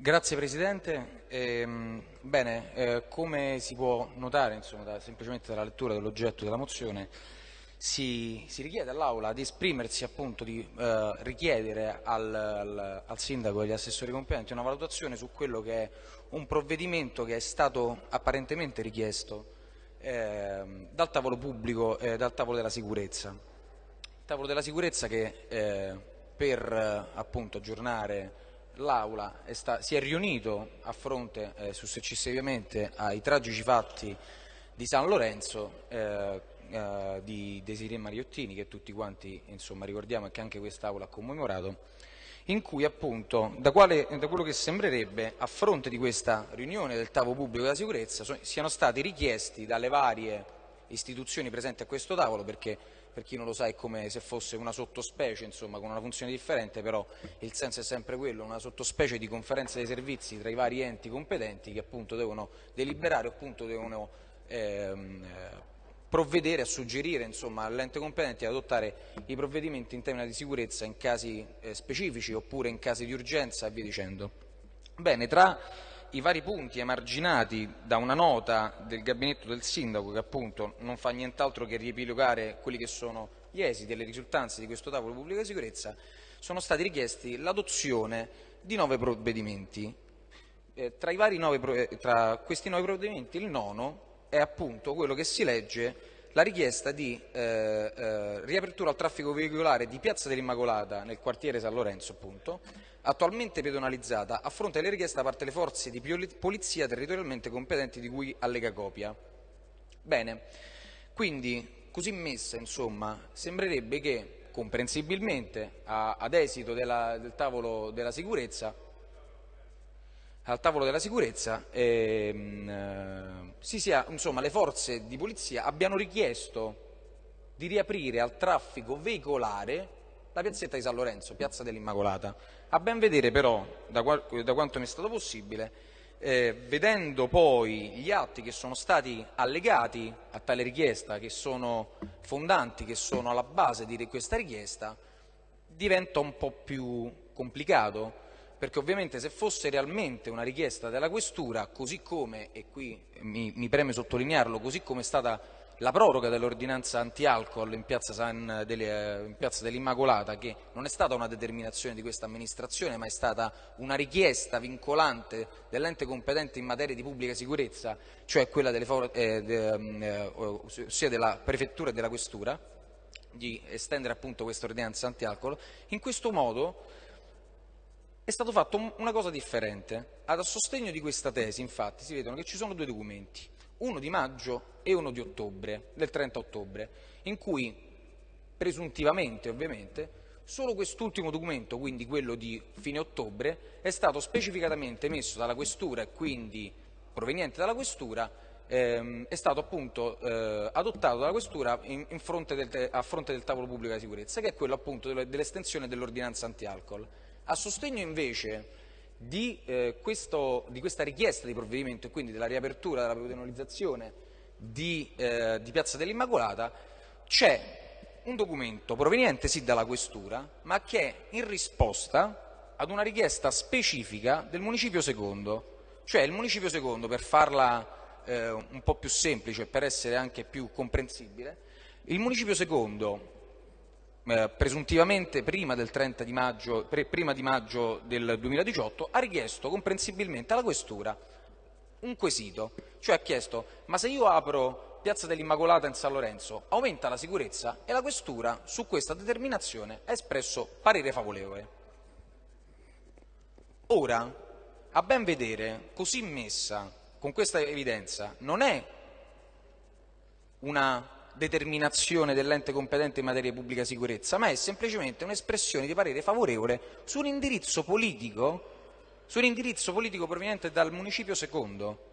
Grazie Presidente. Eh, bene, eh, come si può notare insomma, da, semplicemente dalla lettura dell'oggetto della mozione, si, si richiede all'Aula di esprimersi appunto, di eh, richiedere al, al, al, Sindaco e agli assessori competenti una valutazione su quello che è un provvedimento che è stato apparentemente richiesto ehm, dal tavolo pubblico e dal tavolo della sicurezza. Il tavolo della sicurezza che eh, per appunto aggiornare l'Aula si è riunito a fronte eh, successivamente ai tragici fatti di San Lorenzo eh, eh, di Desiree Mariottini che tutti quanti insomma, ricordiamo e che anche quest'Aula ha commemorato in cui appunto da, quale, da, quello che sembrerebbe a fronte di questa riunione del tavolo pubblico della sicurezza so, siano stati richiesti dalle varie istituzioni presenti a questo tavolo perché per chi non lo sa è come se fosse una sottospecie, insomma, con una funzione differente, però il senso è sempre quello, una sottospecie di conferenza dei servizi tra i vari enti competenti che appunto devono deliberare, appunto devono ehm, provvedere a suggerire all'ente competente ad adottare i provvedimenti in tema di sicurezza in casi eh, specifici oppure in casi di urgenza e via dicendo. Bene, tra i vari punti emarginati da una nota del gabinetto del sindaco che appunto non fa nient'altro che riepilogare quelli che sono gli esiti e le risultanze di questo tavolo di pubblica sicurezza, sono stati richiesti l'adozione di nove provvedimenti. Eh, tra, nove, eh, tra questi nove provvedimenti il nono è appunto quello che si legge la richiesta di eh, eh, riapertura al traffico veicolare di Piazza dell'Immacolata nel quartiere San Lorenzo, appunto, attualmente pedonalizzata, a fronte delle richieste da parte delle forze di polizia territorialmente competenti di cui allega copia. Bene, quindi così messa, insomma, sembrerebbe che comprensibilmente a, ad esito della, del tavolo della sicurezza al tavolo della sicurezza ehm, eh, sia, insomma, le forze di polizia abbiano richiesto di riaprire al traffico veicolare la piazzetta di San Lorenzo, piazza dell'Immacolata. A ben vedere però, da, da quanto mi è stato possibile, eh, vedendo poi gli atti che sono stati allegati a tale richiesta, che sono fondanti, che sono alla base di questa richiesta, diventa un po' più complicato perché ovviamente se fosse realmente una richiesta della questura, così come, e qui mi, mi preme sottolinearlo, così come è stata la proroga dell'ordinanza anti-alcol in piazza, dell'Immacolata, che non è stata una determinazione di questa amministrazione, ma è stata una richiesta vincolante dell'ente competente in materia di pubblica sicurezza, cioè quella delle, eh, de, eh, ossia della prefettura e della questura, di estendere appunto questa ordinanza anti-alcol, in questo modo è stato fatto una cosa differente. A sostegno di questa tesi, infatti, si vedono che ci sono due documenti, uno di maggio e uno di ottobre, del 30 ottobre, in cui presuntivamente, ovviamente, solo quest'ultimo documento, quindi quello di fine ottobre, è stato specificatamente emesso dalla questura e quindi proveniente dalla questura ehm, è stato appunto eh, adottato dalla questura in, in fronte del, a fronte del tavolo pubblico della sicurezza, che è quello appunto dell'estensione dell'ordinanza anti-alcol. A sostegno invece di, eh, questo, di, questa richiesta di provvedimento e quindi della riapertura, della penalizzazione di, eh, di Piazza dell'Immacolata, c'è un documento proveniente sì dalla Questura, ma che è in risposta ad una richiesta specifica del Municipio Secondo. Cioè il Municipio Secondo, per farla eh, un po' più semplice, per essere anche più comprensibile, il Municipio Secondo eh, presuntivamente prima del 30 di maggio, prima di maggio del 2018, ha richiesto comprensibilmente alla Questura un quesito, cioè ha chiesto ma se io apro Piazza dell'Immacolata in San Lorenzo aumenta la sicurezza e la Questura su questa determinazione ha espresso parere favorevole. Ora, a ben vedere, così messa, con questa evidenza, non è una determinazione dell'ente competente in materia di pubblica sicurezza, ma è semplicemente un'espressione di parere favorevole su un indirizzo politico, su un indirizzo politico proveniente dal municipio secondo,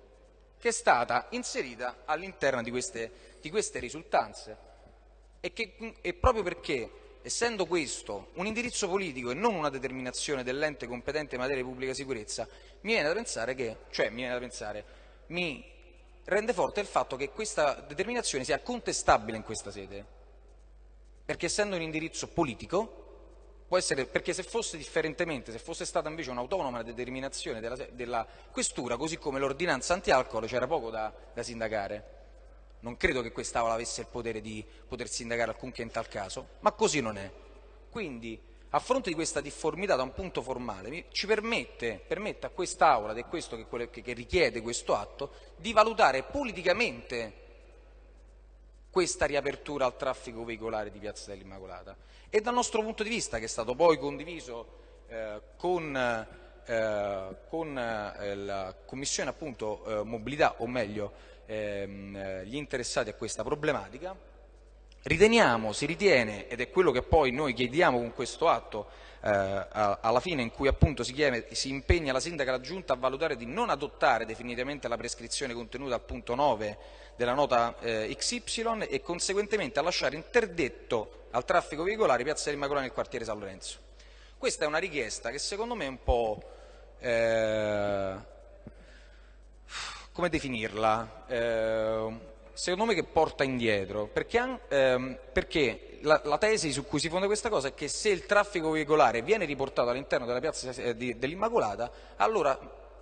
che è stata inserita all'interno di queste, di queste risultanze. E, che, e proprio perché essendo questo un indirizzo politico e non una determinazione dell'ente competente in materia di pubblica sicurezza, mi viene da pensare che, cioè mi viene da pensare, mi rende forte il fatto che questa determinazione sia contestabile in questa sede, perché essendo un indirizzo politico può essere, perché se fosse differentemente, se fosse stata invece un'autonoma determinazione della, della, questura, così come l'ordinanza anti-alcol, c'era poco da, da sindacare. Non credo che quest'Aula avesse il potere di poter sindacare alcunché in tal caso, ma così non è. Quindi, a fronte di questa difformità da un punto formale, ci permette, permette a quest'Aula, ed è questo che, che richiede questo atto, di valutare politicamente questa riapertura al traffico veicolare di Piazza dell'Immacolata. E dal nostro punto di vista, che è stato poi condiviso eh, con, eh, con eh, la Commissione appunto, eh, Mobilità, o meglio ehm, eh, gli interessati a questa problematica, riteniamo, si ritiene, ed è quello che poi noi chiediamo con questo atto eh, alla fine in cui appunto si, chiede, si impegna la sindaca e la giunta a valutare di non adottare definitivamente la prescrizione contenuta al punto 9 della nota eh, XY e conseguentemente a lasciare interdetto al traffico veicolare Piazza dell'Immacolata nel quartiere San Lorenzo. Questa è una richiesta che secondo me è un po'... Eh, come definirla? Secondo me che porta indietro, perché, ehm, perché la, la, tesi su cui si fonda questa cosa è che se il traffico veicolare viene riportato all'interno della piazza eh, dell'Immacolata, allora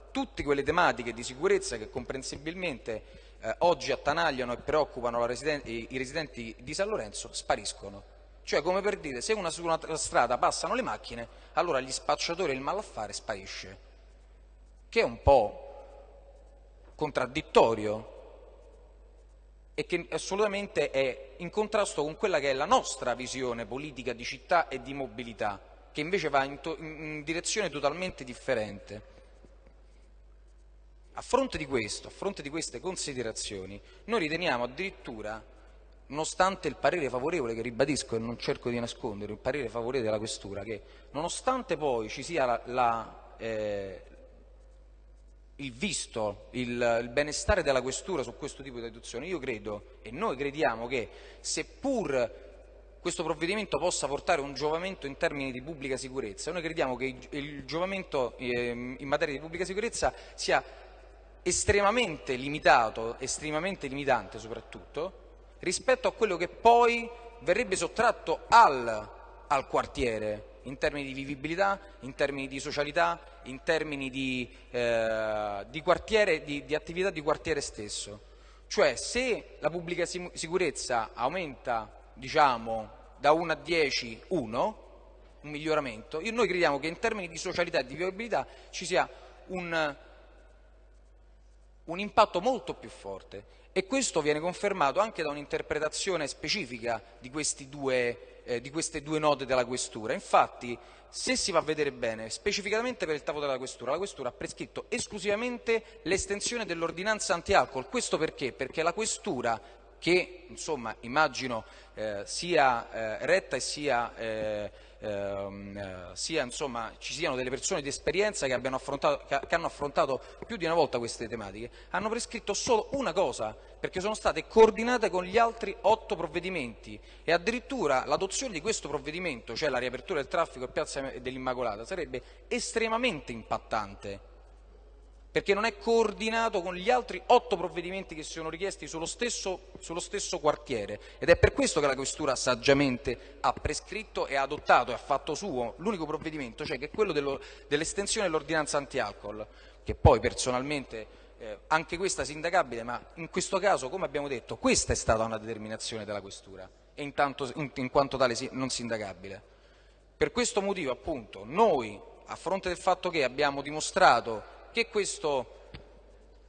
tutte quelle tematiche di sicurezza che comprensibilmente eh, oggi attanagliano e preoccupano residenti, i, i residenti di San Lorenzo spariscono. Cioè, come per dire, se una, su una strada passano le macchine, allora gli spacciatori e il malaffare sparisce. Che è un po' contraddittorio e che assolutamente è in contrasto con quella che è la nostra visione politica di città e di mobilità, che invece va in, in direzione totalmente differente. A fronte di questo, a fronte di queste considerazioni, noi riteniamo addirittura, nonostante il parere favorevole, che ribadisco e non cerco di nascondere, il parere favorevole della Questura, che nonostante poi ci sia la, la, eh, il visto, il, il, benestare della Questura su questo tipo di adozione, io credo e noi crediamo che seppur questo provvedimento possa portare un giovamento in termini di pubblica sicurezza, noi crediamo che il, il giovamento eh, in materia di pubblica sicurezza sia estremamente limitato, estremamente limitante soprattutto, rispetto a quello che poi verrebbe sottratto al, al quartiere, in termini di vivibilità, in termini di socialità, in termini di, eh, di, quartiere, di, di attività di quartiere stesso. Cioè se la pubblica sicurezza aumenta diciamo, da 1 a 10, 1, un miglioramento, noi crediamo che in termini di socialità e di vivibilità ci sia un, un impatto molto più forte e questo viene confermato anche da un'interpretazione specifica di, due, eh, di, queste due note della questura. Infatti, se si va a vedere bene, specificatamente per il tavolo della questura, la questura ha prescritto esclusivamente l'estensione dell'ordinanza anti-alcol. Questo perché? Perché la questura che insomma, immagino eh, sia eh, retta e sia, eh, ehm, eh, sia insomma, ci siano delle persone di esperienza che, che, che, hanno affrontato più di una volta queste tematiche, hanno prescritto solo una cosa, perché sono state coordinate con gli altri otto provvedimenti. E addirittura l'adozione di questo provvedimento, cioè la riapertura del traffico a Piazza dell'Immacolata, sarebbe estremamente impattante perché non è coordinato con gli altri otto provvedimenti che sono richiesti sullo stesso, sullo stesso, quartiere ed è per questo che la Questura saggiamente ha prescritto e ha adottato e ha fatto suo l'unico provvedimento, cioè che è quello dell'estensione dell'ordinanza anti-alcol, che poi personalmente eh, anche questa sindacabile, ma in questo caso, come abbiamo detto, questa è stata una determinazione della Questura e intanto, in, in quanto tale non sindacabile. Per questo motivo, appunto, noi, a fronte del fatto che abbiamo dimostrato che questo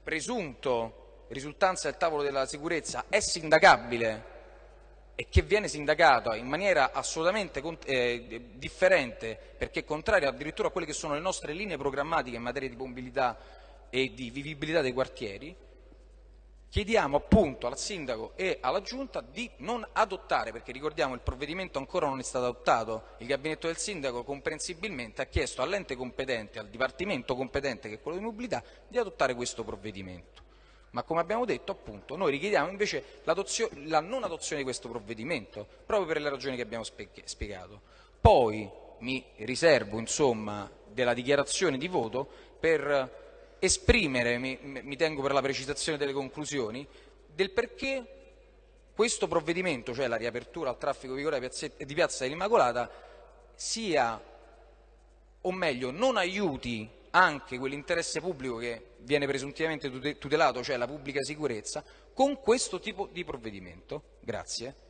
presunto risultanza del tavolo della sicurezza è sindacabile e che viene sindacato in maniera assolutamente eh, differente perché contrario addirittura a quelle che sono le nostre linee programmatiche in materia di mobilità e di vivibilità dei quartieri, Chiediamo appunto al Sindaco e alla Giunta di non adottare, perché ricordiamo il provvedimento ancora non è stato adottato, il Gabinetto del Sindaco comprensibilmente ha chiesto all'ente competente, al Dipartimento competente che è quello di mobilità, di adottare questo provvedimento. Ma come abbiamo detto appunto noi richiediamo invece la non adozione di questo provvedimento, proprio per le ragioni che abbiamo spiegato. Poi mi riservo insomma della dichiarazione di voto per esprimere, mi, mi tengo per la precisazione delle conclusioni, del perché questo provvedimento, cioè la riapertura al traffico di Piazza dell'Immacolata, sia, o meglio, non aiuti anche quell'interesse pubblico che viene presuntivamente tutelato, cioè la pubblica sicurezza, con questo tipo di provvedimento. Grazie.